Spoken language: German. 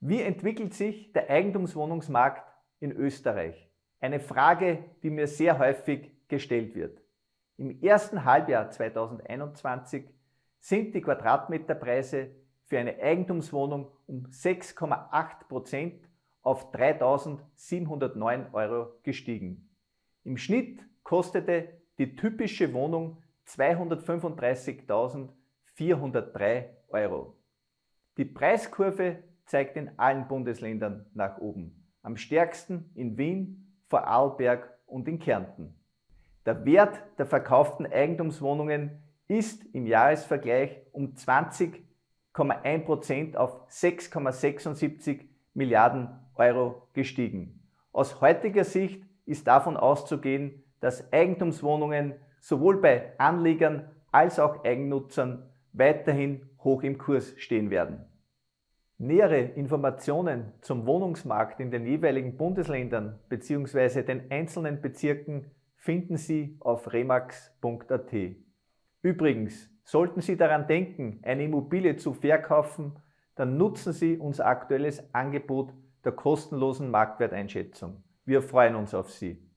Wie entwickelt sich der Eigentumswohnungsmarkt in Österreich? Eine Frage, die mir sehr häufig gestellt wird. Im ersten Halbjahr 2021 sind die Quadratmeterpreise für eine Eigentumswohnung um 6,8% auf 3.709 Euro gestiegen. Im Schnitt kostete die typische Wohnung 235.403 Euro. Die Preiskurve zeigt in allen Bundesländern nach oben. Am stärksten in Wien, Vorarlberg und in Kärnten. Der Wert der verkauften Eigentumswohnungen ist im Jahresvergleich um 20,1% auf 6,76 Milliarden Euro gestiegen. Aus heutiger Sicht ist davon auszugehen, dass Eigentumswohnungen sowohl bei Anlegern als auch Eigennutzern weiterhin hoch im Kurs stehen werden. Nähere Informationen zum Wohnungsmarkt in den jeweiligen Bundesländern bzw. den einzelnen Bezirken finden Sie auf remax.at. Übrigens, sollten Sie daran denken, eine Immobilie zu verkaufen, dann nutzen Sie unser aktuelles Angebot der kostenlosen Marktwerteinschätzung. Wir freuen uns auf Sie.